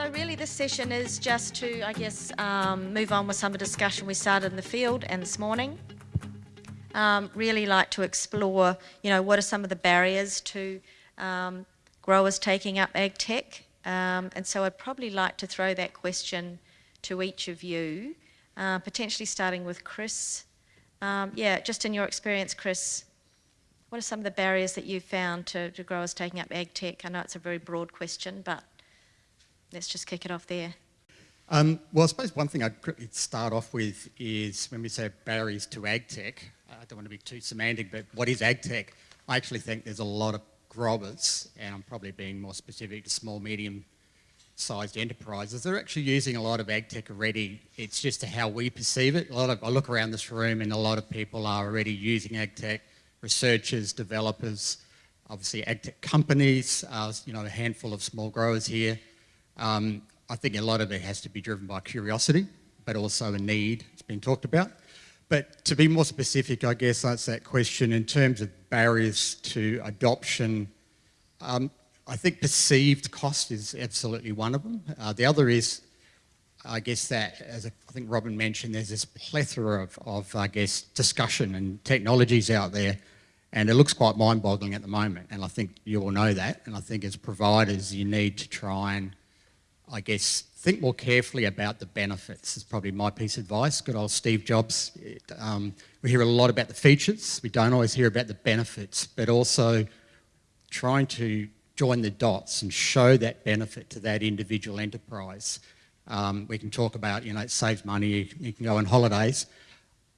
So really this session is just to, I guess, um, move on with some of the discussion we started in the field and this morning. Um, really like to explore, you know, what are some of the barriers to um, growers taking up ag tech? Um, and so I'd probably like to throw that question to each of you, uh, potentially starting with Chris. Um, yeah, just in your experience, Chris, what are some of the barriers that you've found to, to growers taking up ag tech? I know it's a very broad question, but let's just kick it off there. Um, well, I suppose one thing I'd quickly start off with is when we say barriers to ag tech, I don't want to be too semantic, but what is ag tech? I actually think there's a lot of growers, and I'm probably being more specific to small, medium sized enterprises, they're actually using a lot of ag tech already. It's just how we perceive it. A lot of, I look around this room and a lot of people are already using ag tech, researchers, developers, obviously ag tech companies, uh, you know, a handful of small growers here. Um, I think a lot of it has to be driven by curiosity, but also a need. It's been talked about. But to be more specific, I guess that's that question in terms of barriers to adoption. Um, I think perceived cost is absolutely one of them. Uh, the other is, I guess that, as I think Robin mentioned, there's this plethora of, of, I guess, discussion and technologies out there, and it looks quite mind-boggling at the moment, and I think you all know that, and I think as providers, you need to try and, I guess, think more carefully about the benefits is probably my piece of advice. Good old Steve Jobs. It, um, we hear a lot about the features. We don't always hear about the benefits, but also trying to join the dots and show that benefit to that individual enterprise. Um, we can talk about, you know, it saves money, you can go on holidays.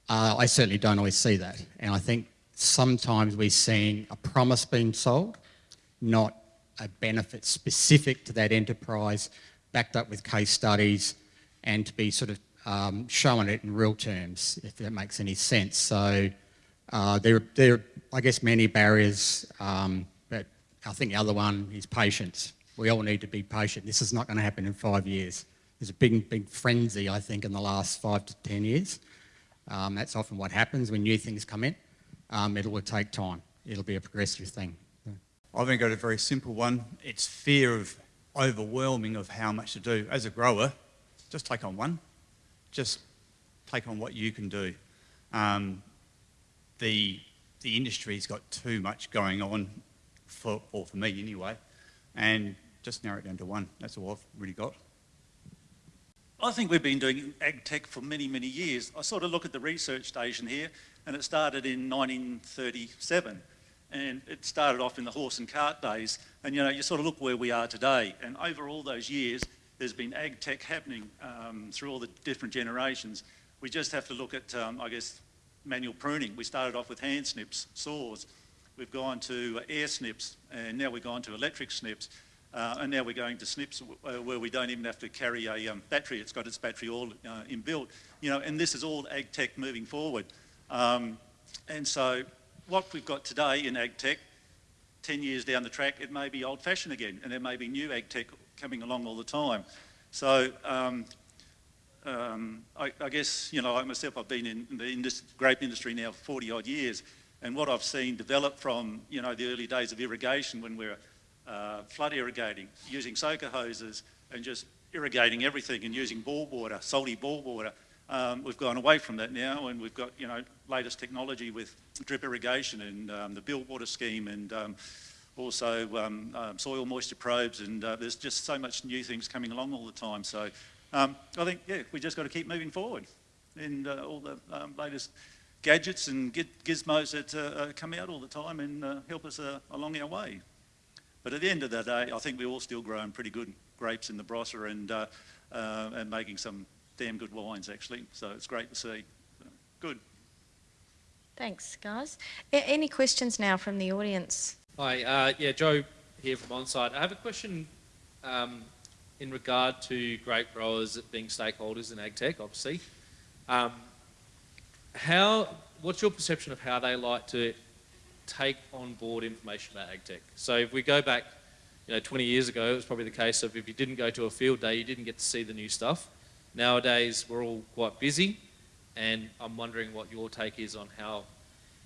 Uh, I certainly don't always see that. And I think sometimes we're seeing a promise being sold, not a benefit specific to that enterprise backed up with case studies and to be sort of um, showing it in real terms, if that makes any sense. So uh, there, there are, I guess, many barriers, um, but I think the other one is patience. We all need to be patient. This is not going to happen in five years. There's a big, big frenzy, I think, in the last five to 10 years. Um, that's often what happens when new things come in. Um, it will take time. It'll be a progressive thing. I've only got a very simple one. It's fear of overwhelming of how much to do. As a grower, just take on one. Just take on what you can do. Um, the, the industry's got too much going on, for, or for me anyway, and just narrow it down to one. That's all I've really got. I think we've been doing ag tech for many, many years. I sort of look at the research station here, and it started in 1937 and it started off in the horse and cart days. And you know, you sort of look where we are today, and over all those years, there's been ag tech happening um, through all the different generations. We just have to look at, um, I guess, manual pruning. We started off with hand snips, saws. We've gone to air snips, and now we've gone to electric snips. Uh, and now we're going to snips uh, where we don't even have to carry a um, battery. It's got its battery all uh, inbuilt. You know, and this is all ag tech moving forward. Um, and so what we've got today in ag tech, 10 years down the track, it may be old fashioned again, and there may be new ag tech coming along all the time. So um, um, I, I, guess, you know, like myself, I've been in the industry, grape industry now for 40 odd years, and what I've seen develop from, you know, the early days of irrigation when we're uh, flood irrigating, using soaker hoses and just irrigating everything and using bore water, salty bore water, um, we've gone away from that now and we've got, you know, latest technology with drip irrigation and um, the BIL water scheme and um, also um, um, soil moisture probes and uh, there's just so much new things coming along all the time. So I think, yeah, we just got to keep moving forward and uh, all the latest gadgets and gizmos that uh, come out all the time and uh, help us uh, along our way. But at the end of the day, I think we're all still growing pretty good grapes in the Barossa and, uh, and making some damn good wines actually. So it's great to see. Good. Thanks, guys. A any questions now from the audience? Hi, uh, yeah, Joe here from OnSite. I have a question um, in regard to grape growers being stakeholders in AgTech, obviously. Um, how, what's your perception of how they like to take on board information about AgTech? So if we go back, you know, 20 years ago, it was probably the case of if you didn't go to a field day, you didn't get to see the new stuff. Nowadays, we're all quite busy, and I'm wondering what your take is on how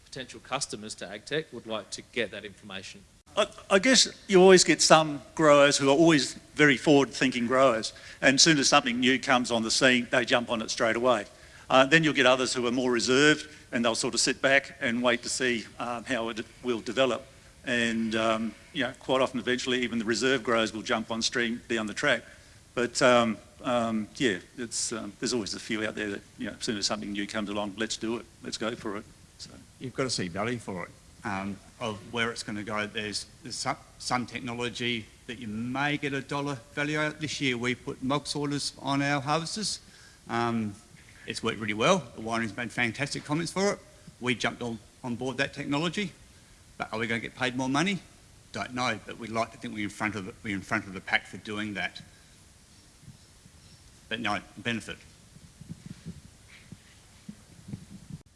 potential customers to AgTech would like to get that information? I, I guess you always get some growers who are always very forward-thinking growers, and as soon as something new comes on the scene, they jump on it straight away. Uh, then you'll get others who are more reserved, and they'll sort of sit back and wait to see um, how it will develop. And um, you know, quite often, eventually, even the reserve growers will jump on stream down the track. But um, um, yeah, it's, um, there's always a few out there that you know, as soon as something new comes along, let's do it, let's go for it. So. You've got to see value for it, um, of where it's going to go. There's, there's some, some technology that you may get a dollar value out. This year we put MOG sorters on our harvesters. Um, it's worked really well. The winery's made fantastic comments for it. We jumped on, on board that technology. But are we going to get paid more money? Don't know, but we'd like to think we're in front of the, we're in front of the pack for doing that. But no, benefit.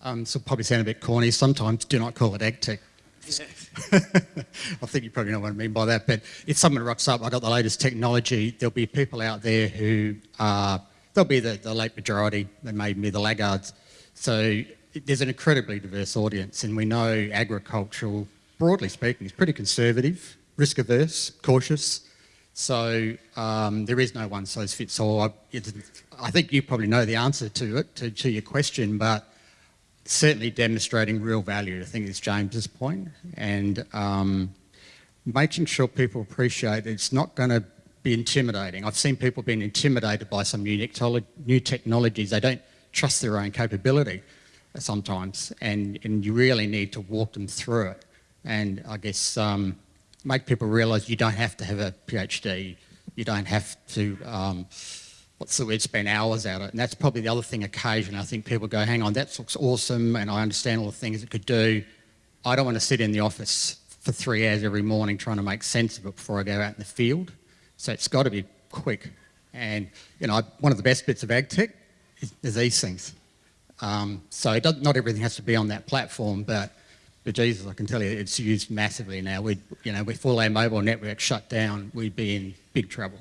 Um, so probably sound a bit corny. Sometimes do not call it ag tech. I think you probably know what I mean by that. But if someone rocks up, I got the latest technology. There'll be people out there who are they'll be the, the late majority. They may be the laggards. So there's an incredibly diverse audience, and we know agricultural, broadly speaking, is pretty conservative, risk averse, cautious. So um, there is no one size fits all. I, I think you probably know the answer to it, to, to your question, but certainly demonstrating real value, I think is James's point, and um, making sure people appreciate it's not going to be intimidating. I've seen people being intimidated by some new, new technologies. They don't trust their own capability sometimes, and, and you really need to walk them through it. And I guess um, make people realise you don't have to have a PhD, you don't have to, um, what's the word, spend hours at it. And that's probably the other thing occasionally. I think people go, hang on, that looks awesome, and I understand all the things it could do. I don't want to sit in the office for three hours every morning trying to make sense of it before I go out in the field. So it's got to be quick. And, you know, one of the best bits of ag tech is, is these things. Um, so not everything has to be on that platform, but, but Jesus, I can tell you, it's used massively now. We, you know, if all our mobile network shut down, we'd be in big trouble.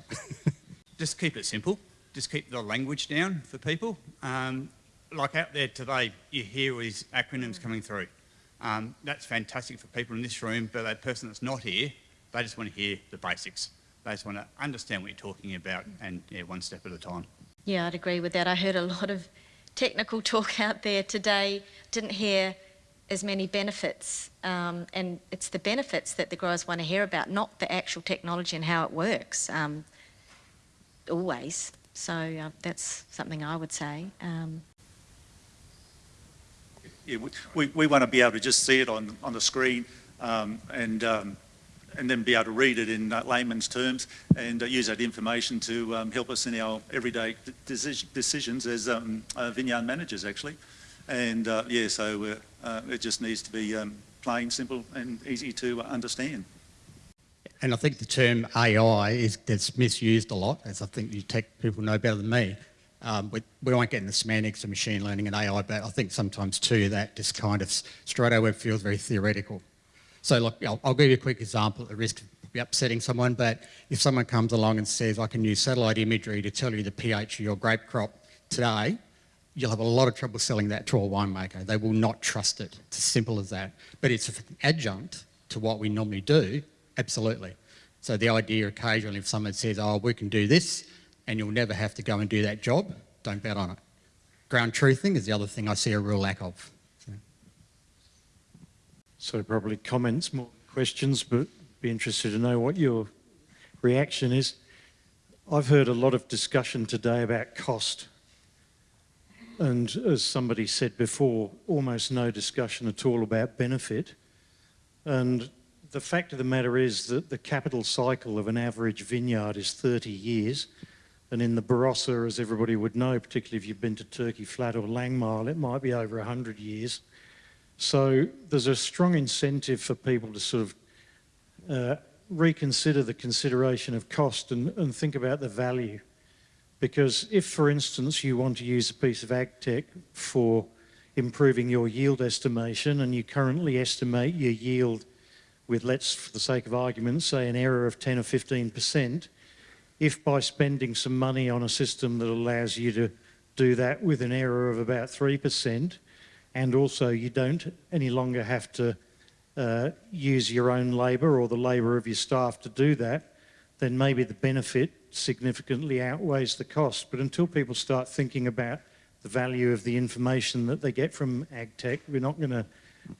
Just keep it simple. Just keep the language down for people. Um, like out there today, you hear these acronyms coming through. Um, that's fantastic for people in this room, but that person that's not here, they just want to hear the basics. They just want to understand what you're talking about and yeah, one step at a time. Yeah, I'd agree with that. I heard a lot of technical talk out there today. Didn't hear as many benefits, um, and it's the benefits that the growers want to hear about, not the actual technology and how it works. Um, always. So uh, that's something I would say. Um, yeah, we, we want to be able to just see it on, on the screen um, and um, and then be able to read it in uh, layman's terms and uh, use that information to um, help us in our everyday decisions as um, uh, vineyard managers, actually. And yeah, so it just needs to be um, plain, simple, and easy to understand. And I think the term AI is gets misused a lot, as I think you tech people know better than me. Um, we, we won't get into semantics of machine learning and AI, but I think sometimes too that just kind of straight away feels very theoretical. So look, I'll, I'll, give you a quick example at the risk of upsetting someone, but if someone comes along and says, I can use satellite imagery to tell you the pH of your grape crop today, you'll have a lot of trouble selling that to a winemaker. They will not trust it. It's as simple as that. But it's an adjunct to what we normally do, absolutely. So the idea occasionally if someone says, oh, we can do this, and you'll never have to go and do that job, don't bet on it. Ground truthing is the other thing I see a real lack of. So probably comments, more questions, but be interested to know what your reaction is. I've heard a lot of discussion today about cost. And as somebody said before, almost no discussion at all about benefit. And the fact of the matter is that the capital cycle of an average vineyard is 30 years. And in the Barossa, as everybody would know, particularly if you've been to Turkey Flat or Langmeil, it might be over 100 years. So there's a strong incentive for people to sort of uh, reconsider the consideration of cost and, and, think about the value. Because if, for instance, you want to use a piece of ag tech for improving your yield estimation and you currently estimate your yield with, let's, for the sake of argument, say an error of 10 or 15%, if by spending some money on a system that allows you to do that with an error of about 3%, and also you don't any longer have to uh, use your own labour or the labour of your staff to do that, then maybe the benefit significantly outweighs the cost. But until people start thinking about the value of the information that they get from AgTech, we're not going to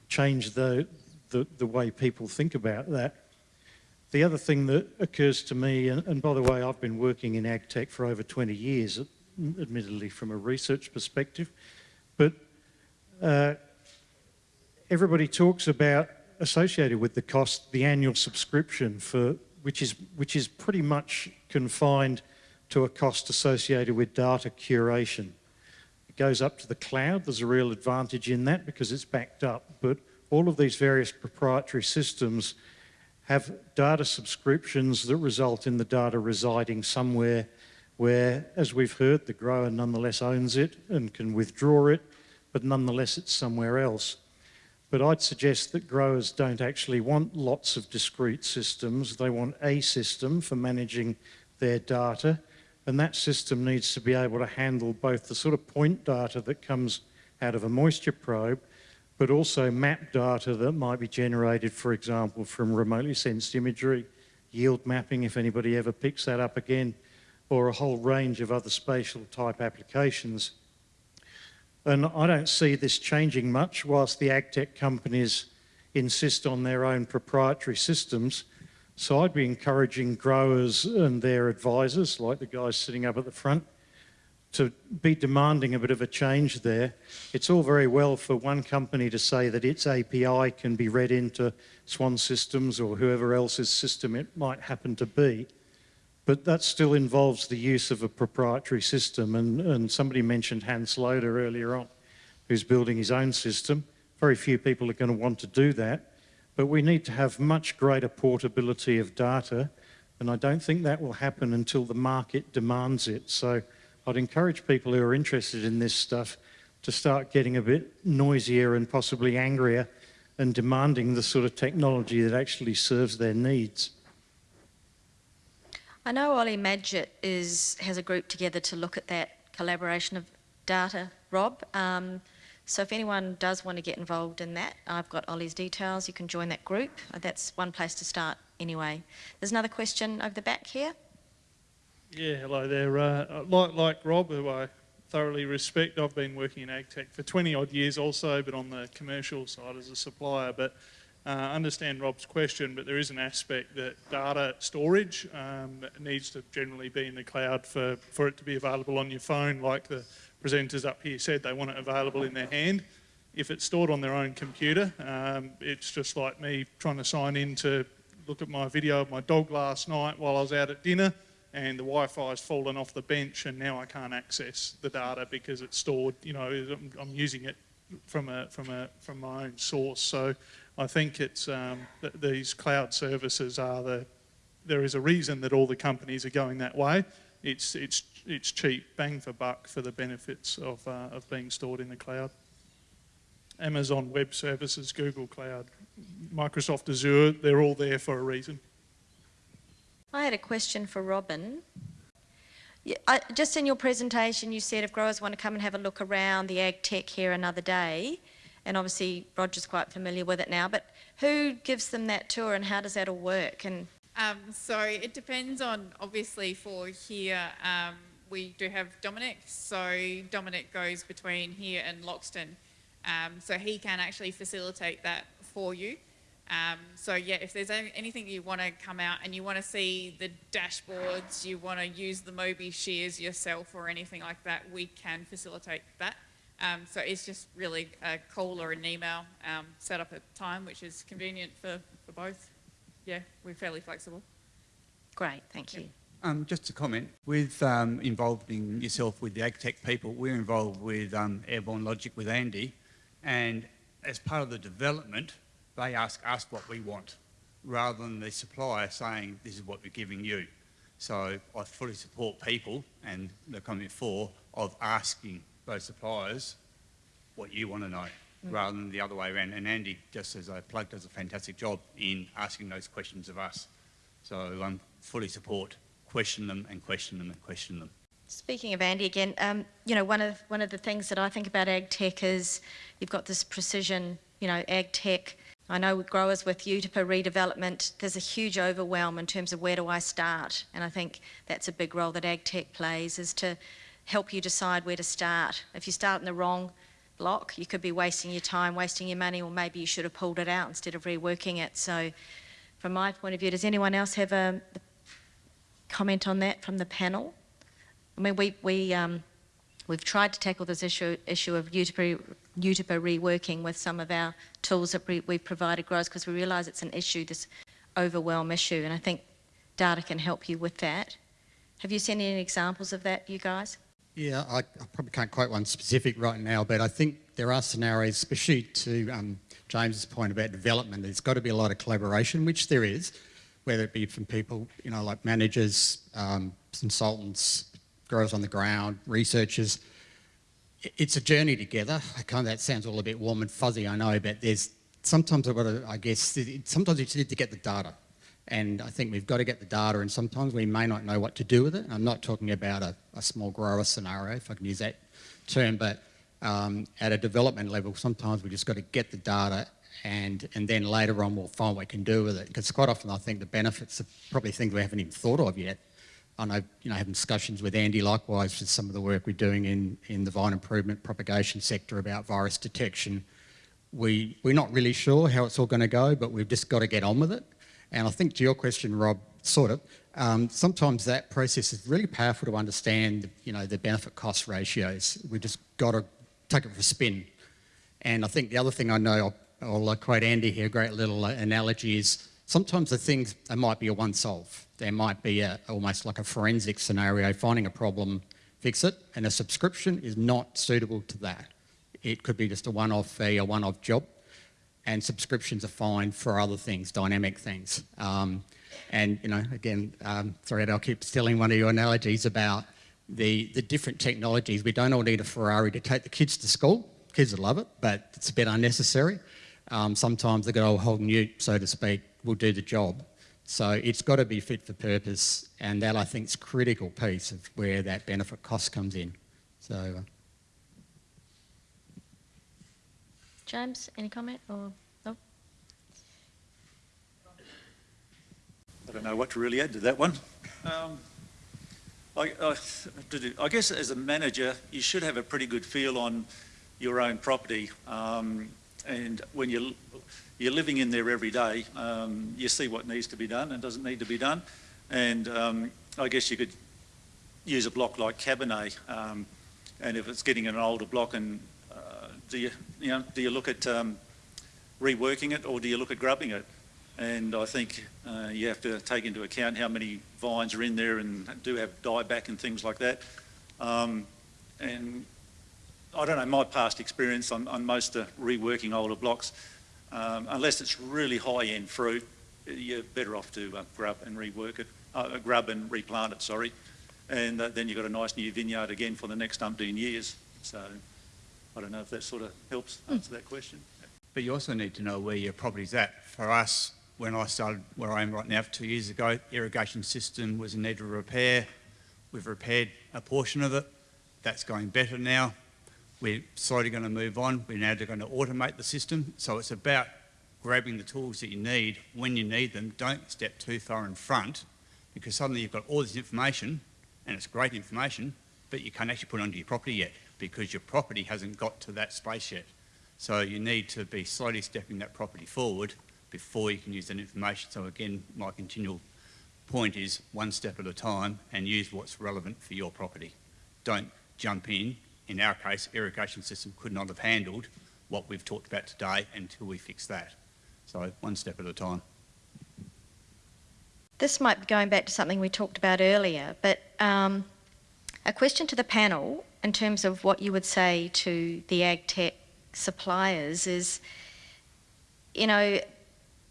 change the, the, the way people think about that. The other thing that occurs to me, and, and by the way, I've been working in AgTech for over 20 years, admittedly from a research perspective, but uh, everybody talks about associated with the cost the annual subscription for which is which is pretty much confined to a cost associated with data curation. It goes up to the cloud. There's a real advantage in that because it's backed up. But all of these various proprietary systems have data subscriptions that result in the data residing somewhere where, as we've heard, the grower nonetheless owns it and can withdraw it, but nonetheless it's somewhere else. But I'd suggest that growers don't actually want lots of discrete systems. They want a system for managing their data. And that system needs to be able to handle both the sort of point data that comes out of a moisture probe, but also map data that might be generated, for example, from remotely sensed imagery, yield mapping, if anybody ever picks that up again, or a whole range of other spatial type applications. And I don't see this changing much whilst the agtech companies insist on their own proprietary systems. So I'd be encouraging growers and their advisors, like the guys sitting up at the front, to be demanding a bit of a change there. It's all very well for one company to say that its API can be read into Swan Systems or whoever else's system it might happen to be. But that still involves the use of a proprietary system. And, and somebody mentioned Hans Loader earlier on, who's building his own system. Very few people are going to want to do that. But we need to have much greater portability of data. And I don't think that will happen until the market demands it. So I'd encourage people who are interested in this stuff to start getting a bit noisier and possibly angrier and demanding the sort of technology that actually serves their needs. I know Ollie Madgett is, has a group together to look at that collaboration of data, Rob. Um, so if anyone does want to get involved in that, I've got Ollie's details. You can join that group. Uh, That's one place to start anyway. There's another question over the back here. Yeah, hello there. Uh, like, like Rob, who I thoroughly respect, I've been working in agtech for 20 odd years also, but on the commercial side as a supplier. But uh, understand Rob's question, but there is an aspect that data storage um, needs to generally be in the cloud for, for it to be available on your phone, like the presenters up here said, they want it available in their hand. If it's stored on their own computer, um, it's just like me trying to sign in to look at my video of my dog last night while I was out at dinner and the Wi-Fi's fallen off the bench and now I can't access the data because it's stored, you know, I'm, I'm using it from, a, from, a, from my own source. So I think it's, um, th these cloud services are the, there is a reason that all the companies are going that way. It's, it's, it's cheap, bang for buck for the benefits of, uh, of being stored in the cloud. Amazon Web Services, Google Cloud, Microsoft Azure, they're all there for a reason. I had a question for Robin. I, just in your presentation, you said if growers want to come and have a look around the ag tech here another day, and obviously Roger's quite familiar with it now, but who gives them that tour and how does that all work? And Um, so it depends on, obviously, for here, um, we do have Dominic. So Dominic goes between here and Loxton. Um, so he can actually facilitate that for you. Um, so yeah, if there's anything you want to come out and you want to see the dashboards, you want to use the Mobi shears yourself or anything like that, we can facilitate that. Um, so it's just really a call or an email um, set up at time, which is convenient for, for both. Yeah, we're fairly flexible. great, thank you. Um, just to comment, with um, involving yourself with the AgTech people, we're involved with um, Airborne Logic with Andy, and as part of the development, they ask us what we want, rather than the supplier saying, this is what we're giving you. So I fully support people, and the comment for, of asking those suppliers what you want to know, rather than the other way around. And Andy, just as a plug, does a fantastic job in asking those questions of us. So I um, fully support, question them and question them and question them. Speaking of Andy again, um, you know, one of one of the things that I think about ag tech is you've got this precision, you know, ag tech. I know with growers with Eutypa redevelopment, there's a huge overwhelm in terms of where do I start, and I think that's a big role that ag tech plays is to help you decide where to start. If you start in the wrong block, you could be wasting your time, wasting your money, or maybe you should have pulled it out instead of reworking it. So, from my point of view, does anyone else have a comment on that from the panel? I mean, we, we, um, we've tried to tackle this issue, issue of Eutypa reworking with some of our tools that we, we've provided growers because we realise it's an issue, this overwhelm issue, and I think data can help you with that. Have you seen any examples of that, you guys? Yeah, I, I probably can't quote one specific right now, but I think there are scenarios, especially to um, James's point about development, there's got to be a lot of collaboration, which there is, whether it be from people, you know, like managers, um, consultants, growers on the ground, researchers. It's a journey together. I kind of, that sounds all a bit warm and fuzzy, I know, but there's sometimes I've got to, I guess, sometimes you just need to get the data. And I think we've got to get the data and sometimes we may not know what to do with it. I'm not talking about a, a small grower scenario, if I can use that term, but um, at a development level, sometimes we just got to get the data and, and then later on we'll find what we can do with it. Because quite often I think the benefits are probably things we haven't even thought of yet. I know, you know, having discussions with Andy likewise with some of the work we're doing in, in the vine improvement propagation sector about virus detection. We, we're not really sure how it's all going to go, but we've just got to get on with it. And I think to your question, Rob, sort of, um, sometimes that process is really powerful to understand, you know, the benefit cost ratios. We've just got to take it for a spin. And I think the other thing I know, I'll, I'll quote Andy here, great little uh, analogy is sometimes the things, they might be a one solve. There might be a, almost like a forensic scenario, finding a problem, fix it, and a subscription is not suitable to that. It could be just a one-off fee, a one-off job, and subscriptions are fine for other things, dynamic things. Um, and, you know, again, um, sorry, I'll keep stealing one of your analogies about the, the different technologies. We don't all need a Ferrari to take the kids to school. Kids would love it, but it's a bit unnecessary. Um, sometimes the good old Holden Ute, so to speak, will do the job. So it's got to be fit for purpose, and that I think is critical piece of where that benefit cost comes in. So, uh, James, any comment or no? I don't know what to really add to that one. Um, I, I, I, guess as a manager, you should have a pretty good feel on your own property. Um, and when you you're living in there every day. Um, you see what needs to be done and doesn't need to be done. And um, I guess you could use a block like Cabernet. Um, and if it's getting an older block, and do you, you know, do you look at um, reworking it or do you look at grubbing it? And I think uh, you have to take into account how many vines are in there and do have dieback and things like that. Um, and I don't know, my past experience on, on most of reworking older blocks, um, unless it's really high-end fruit, you're better off to uh, grub and rework it, uh, grub and replant it, sorry. And uh, then you've got a nice new vineyard again for the next umpteen years. So I don't know if that sort of helps hmm. answer that question. But you also need to know where your property's at. For us, when I started where I am right now, two years ago, irrigation system was in need of repair. We've repaired a portion of it. That's going better now. We're slowly going to move on. We're now going to automate the system. So it's about grabbing the tools that you need when you need them. Don't step too far in front because suddenly you've got all this information and it's great information, but you can't actually put it onto your property yet because your property hasn't got to that space yet. So you need to be slowly stepping that property forward before you can use that information. So again, my continual point is one step at a time and use what's relevant for your property. Don't jump in in our case, irrigation system could not have handled what we've talked about today until we fix that. So one step at a time. This might be going back to something we talked about earlier, but um, a question to the panel in terms of what you would say to the ag tech suppliers is, you know,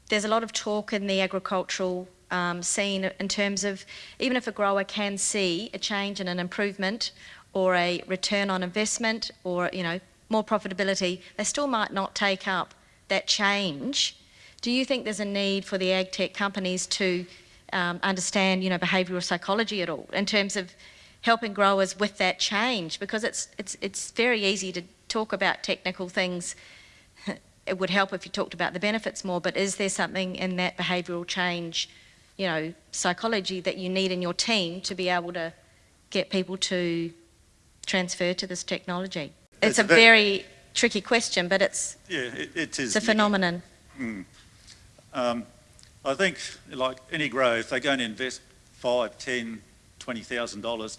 there's a lot of talk in the agricultural um, scene in terms of even if a grower can see a change and an improvement or a return on investment or, you know, more profitability, they still might not take up that change. Do you think there's a need for the ag tech companies to um, understand, you know, behavioural psychology at all in terms of helping growers with that change because it's, it's, it's very easy to talk about technical things. It would help if you talked about the benefits more, but is there something in that behavioural change, you know, psychology that you need in your team to be able to get people to transfer to this technology? It's It's a a very tricky question, but it's, Yeah, it, it is. it's a phenomenon. Mm. Um, I think, like any grow, if they're going to invest five, ten, twenty thousand dollars,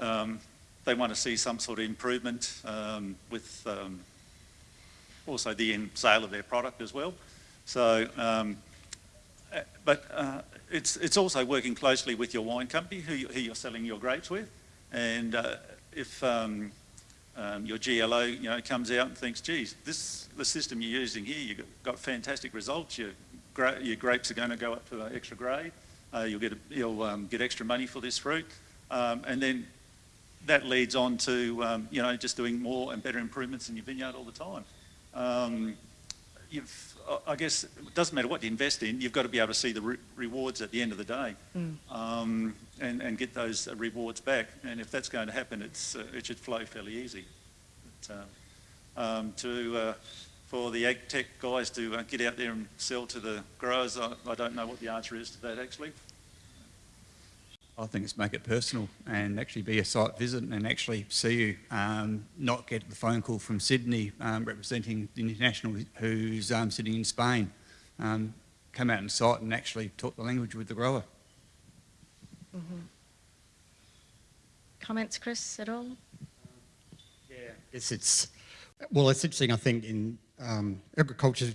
um, they want to see some sort of improvement um, with um, also the end sale of their product as well. So, um, uh, but uh, it's it's also working closely with your wine company who, you, who you're selling your grapes with, and uh, if um, um, your GLO, you know, comes out and thinks, geez, this the system you're using here, you've got fantastic results. Your, gra- your grapes are going to go up to an extra grade. Uh, you'll get a, you'll um, get extra money for this fruit, um, and then that leads on to um, you know just doing more and better improvements in your vineyard all the time. Um, you've, I- I guess it doesn't matter what you invest in. You've got to be able to see the re- rewards at the end of the day, um, and and get those uh, rewards back. And if that's going to happen, it's uh, it should flow fairly easy. But, um, um, to uh, for the ag tech guys to uh, get out there and sell to the growers, I, I don't know what the answer is to that actually. I think it's make it personal and actually be a site visit and actually see you, um, not get the phone call from Sydney um, representing the international who's um, sitting in Spain. Um, come out on site and actually talk the language with the grower. Comments, Chris, at all? It's, it's, well, it's interesting, I think, in um, agriculture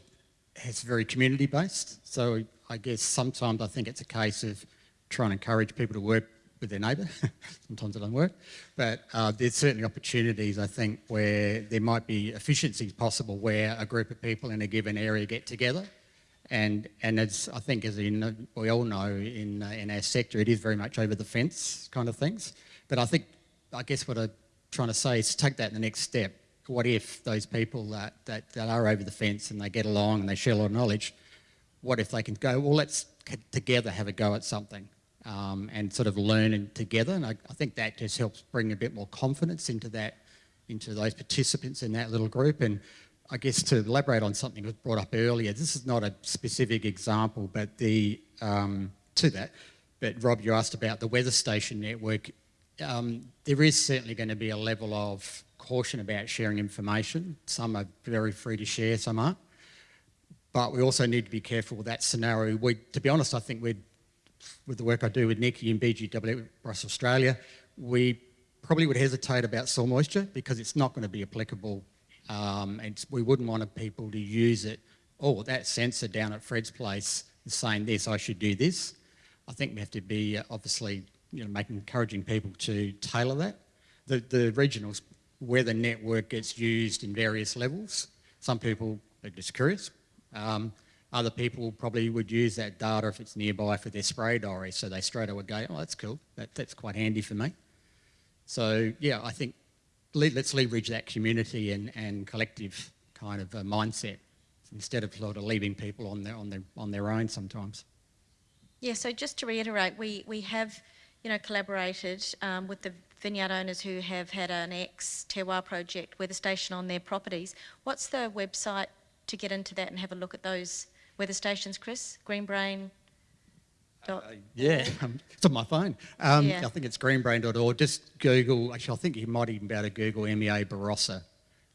it's very community based. So I guess sometimes I think it's a case of trying to encourage people to work with their neighbour. sometimes it doesn't work. But uh, there's certainly opportunities, I think, where there might be efficiencies possible where a group of people in a given area get together. And, and as I think, as in, we all know in, uh, in our sector, it is very much over the fence kind of things. But I think, I guess what I'm trying to say is take that the next step. What if those people that, that, that are over the fence and they get along and they share a lot of knowledge, what if they can go, well, let's together have a go at something um, and sort of learn and together. And I, I think that just helps bring a bit more confidence into that, into those participants in that little group. And I guess to elaborate on something that was brought up earlier, this is not a specific example, but the um, to that. But Rob, you asked about the weather station network. Um, there is certainly going to be a level of caution about sharing information. Some are very free to share, some aren't. But we also need to be careful with that scenario. We, to be honest, I think we'd, with the work I do with Nikki and BGW Barossa Australia, we probably would hesitate about soil moisture because it's not going to be applicable um, and we wouldn't want people to use it. Oh, that sensor down at Fred's place is saying this, I should do this. I think we have to be uh, obviously, you know, making encouraging people to tailor that. The, the regional the network gets used in various levels. Some people are just curious. Um, other people probably would use that data if it's nearby for their spray diary, so they straight away go, oh, that's cool. That, that's quite handy for me. So yeah, I think le- let's leverage that community and, and collective kind of uh, mindset instead of sort of leaving people on their, on their, on their own sometimes. Yeah, so just to reiterate, we, we have, you know, collaborated um, with the vineyard owners who have had an ex-terroir project weather station on their properties. What's the website to get into that and have a look at those weather stations, Chris? Greenbrain? Uh, yeah, um, it's on my phone. Um, Yeah. I think it's greenbrain.org. Just Google, actually, I think you might even be able to Google MEA Barossa.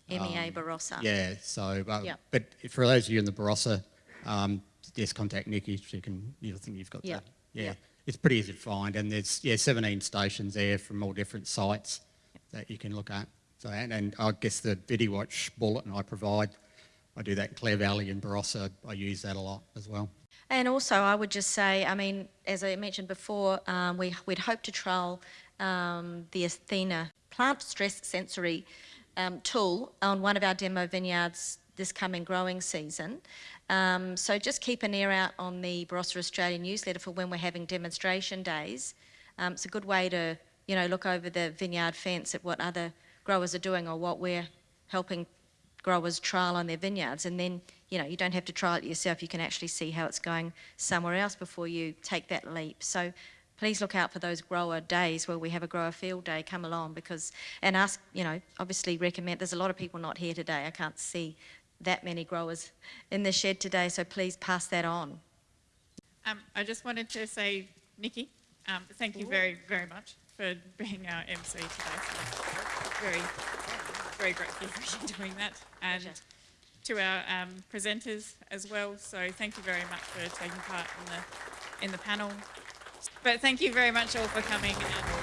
MEA Barossa. um, Yeah, so, uh, Yeah. but for those of you in the Barossa, um, just contact Nikki. She can, you think you've got Yeah. that. Yeah. Yeah. It's pretty easy to find, and there's, yeah, 17 stations there from all different sites that you can look at. So, and, and I guess the VidiWatch bulletin I provide, I do that in Clare Valley and Barossa. I use that a lot as well. And also, I would just say, I mean, as I mentioned before, um, we, we'd hope to trial um, the Athena plant stress sensory um, tool on one of our demo vineyards this coming growing season. Um, so just keep an ear out on the Barossa Australia newsletter for when we're having demonstration days. Um, it's a good way to, you know, look over the vineyard fence at what other growers are doing or what we're helping growers trial on their vineyards and then you know you don't have to trial it yourself you can actually see how it's going somewhere else before you take that leap so please look out for those grower days where we have a grower field day come along because, and ask, you know, obviously recommend, there's a lot of people not here today. I can't see that many growers in the shed today, so please pass that on. Um, I just wanted to say, Nikki, um, thank you very, very much for being our MC today. So very, very grateful for you doing that. And Pleasure. to our um, presenters as well. So thank you very much for taking part in the, in the panel. But thank you very much all for coming and